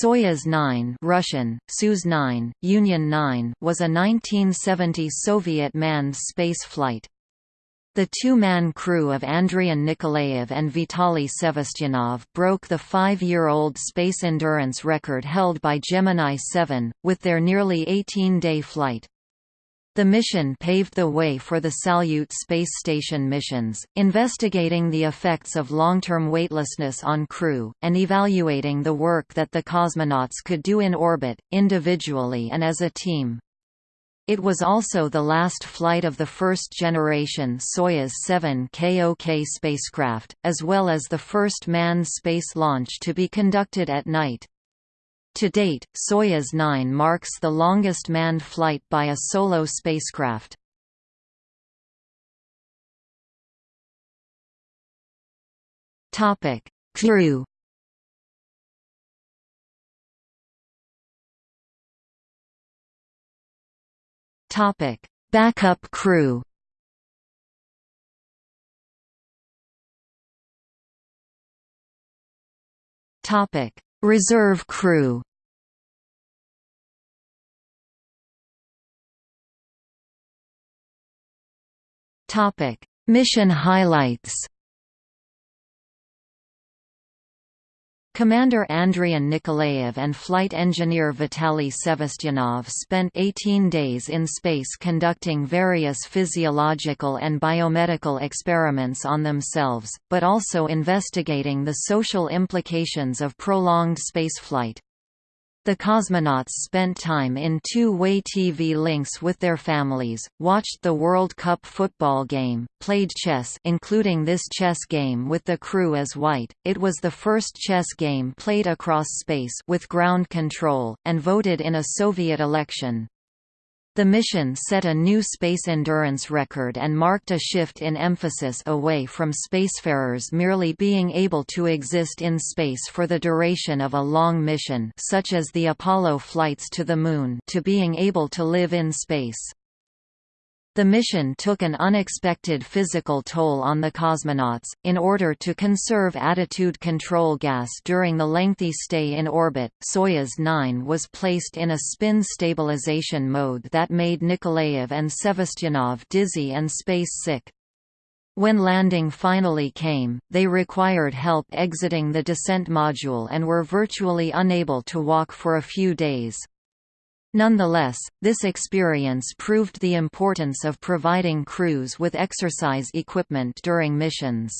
Soyuz 9 Russian, Soyuz 9, Union 9 was a 1970 Soviet manned space flight. The two-man crew of Andrian Nikolaev and Vitaly Sevastyanov broke the five-year-old space endurance record held by Gemini 7, with their nearly 18-day flight. The mission paved the way for the Salyut space station missions, investigating the effects of long-term weightlessness on crew, and evaluating the work that the cosmonauts could do in orbit, individually and as a team. It was also the last flight of the first-generation Soyuz 7K-OK spacecraft, as well as the first manned space launch to be conducted at night. To date, Soyuz 9 marks the longest manned flight by a solo spacecraft. Topic: Crew Topic: Backup crew. Topic: Reserve crew. Mission highlights. Commander Andrian Nikolaev and flight engineer Vitaly Sevastyanov spent 18 days in space conducting various physiological and biomedical experiments on themselves, but also investigating the social implications of prolonged spaceflight. The cosmonauts spent time in two-way TV links with their families, watched the World Cup football game, played chess including this chess game with the crew as white, it was the first chess game played across space with ground control, and voted in a Soviet election. The mission set a new space endurance record and marked a shift in emphasis away from spacefarers merely being able to exist in space for the duration of a long mission such as the Apollo flights to the Moon to being able to live in space. The mission took an unexpected physical toll on the cosmonauts, in order to conserve attitude control gas during the lengthy stay in orbit, Soyuz 9 was placed in a spin stabilization mode that made Nikolaev and Sevastyanov dizzy and space-sick. When landing finally came, they required help exiting the descent module and were virtually unable to walk for a few days. Nonetheless, this experience proved the importance of providing crews with exercise equipment during missions.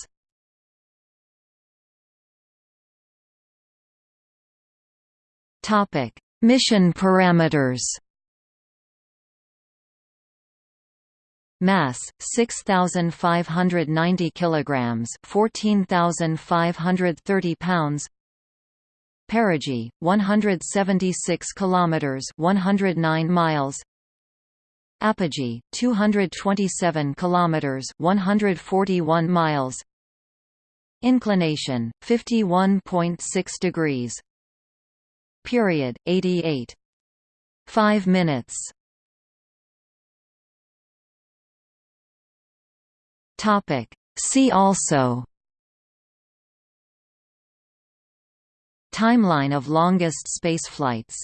Topic: Mission parameters. Mass 6590 kilograms, 14530 pounds. Perigee, 176 kilometers, 109 miles. Apogee, 227 kilometers, 141 miles. Inclination, 51.6 degrees. Period, 88. 5 minutes. Topic. See also Timeline of longest spaceflights